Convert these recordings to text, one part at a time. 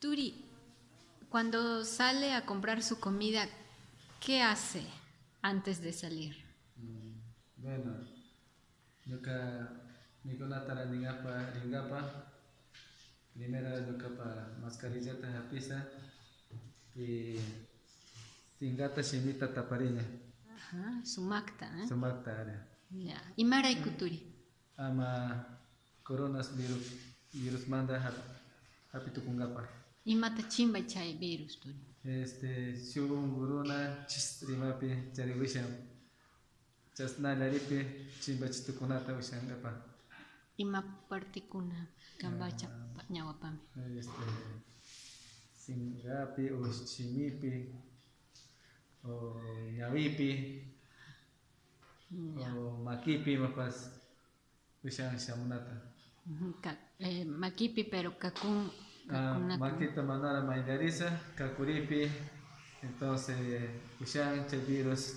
Turi, cuando sale a comprar su comida, ¿qué hace antes de salir? Mm, bueno, yuka mikunata ringapa, ringapa, primero yuka pa mascarillata japisa y singata shimita tapariña. Ajá, sumakta, ¿eh? Sumakta área. Ya. ¿Y Maray Kuturi? Ama coronas virus virus manda hapitu Imata chimba chay virus tuyo. Este, shubun guruna chistrimapi chariwisham. Chasnalaripi chimba chitukunata ngapa? Ima partikuna kambacha ah. ñawapami. Este, singapi ushchimipi o ñawipi ya. o makipi mapas wishang shamunata. Eh, makipi pero kakun Makita manara maidariza, kakuripi, entonces ushan che virus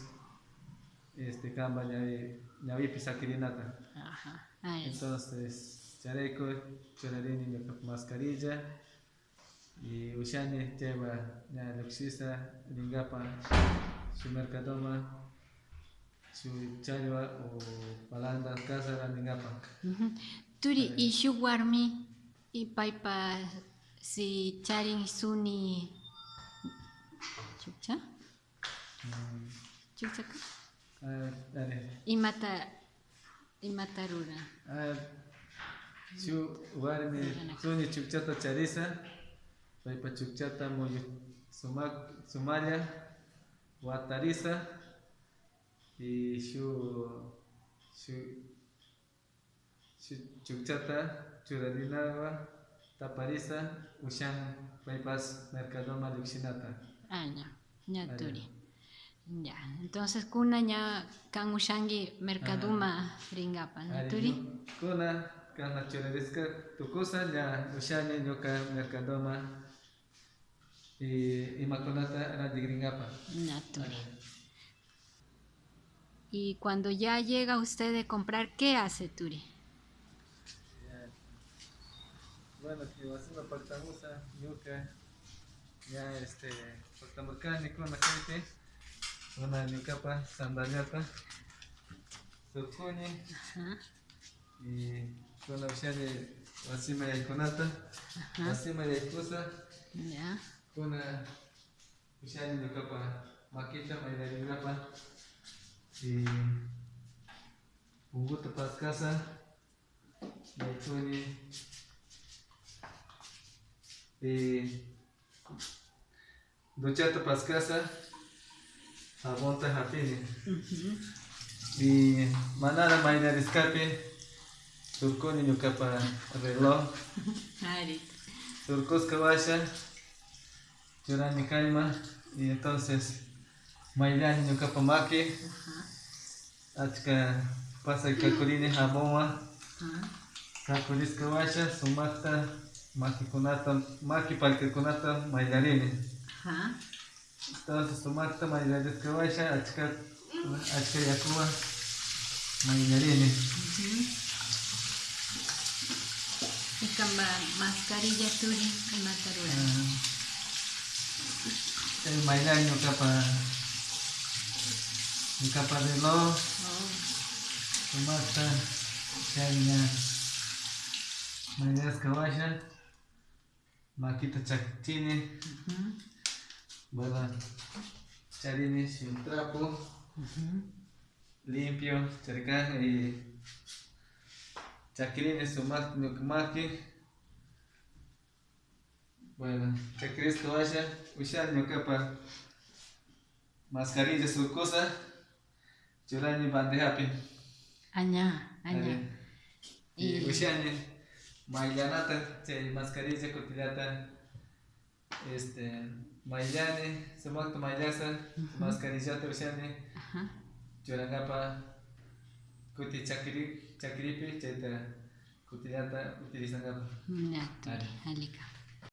este kamba ñavi. Ajá. Ah, ya. Entonces chareco, cholarini mi mascarilla y ushani lleva ña luxisa lingapa su mercadoma su chalwa o balanda casa la. Turi, y shu warmi, y paipa si charing suni chucha chucha ka imata imata rura. Eh, Chu warmi suni chukchata charisa paypa chukchata muyu sumalla watarisa y shu shu chukchata churarinagua taparisa ushan paipas mercadoma luxinata. Ah, ya, ya Ah, ya. turi. Ya, entonces kuna ya kan ushangi mercaduma ringapa, ¿no? Turi? Kuna kana churadiska tukusa ya ushani nyoka mercadoma y imakunata radigringapa. Ya, turi. Y cuando ya llega usted de comprar, ¿qué hace Turi? Bueno, que va a ser una partamusa, yuca, ya este, partamurcani con la gente, una nyukapa, sandaliata, surcuni Ajá, y con la ushani wasima ya ikonata, wasima ya. Ikusa, ya. kuna ushani nyukapa, makita, maidaringapa, y unguta paskasa, yaituni, y duchata paskasa, abonta hapini. Y manara mainar escape, surconi nyukapa reloj, Ari. surcos kawasha, churani kaima, y entonces mailani nyukapa maki, achka pasa y kakurini haboma, Ajá. kakuris kawasha, sumakta, maki kunata, maki palke mailarini. Ajá. Entonces sumakta mailaris kawasha, achka, achka yakuwa, mailarini. Y camba mascarilla Turi y matarura. El mailani nyukapa, nyukapa reloj, Oh. Sumata, Chanya, Kawasha, Makita Chactini, Ujú. Bueno, Charini sin trapo, limpio, cercano y Chakirini Sumak Nukmaki. Bueno, Chakiris Kawasha, Ushan Nyukapa, Mascarilla Surcosa, Churani Bandehapi. Aña, aña. Y Y- Maillanata chay mascarilla kutilata este mayllani sumakta mayllasa mascarillata ushani churankapa kuti chakiri chakiripi chayta kutilata utilizankapa ña halik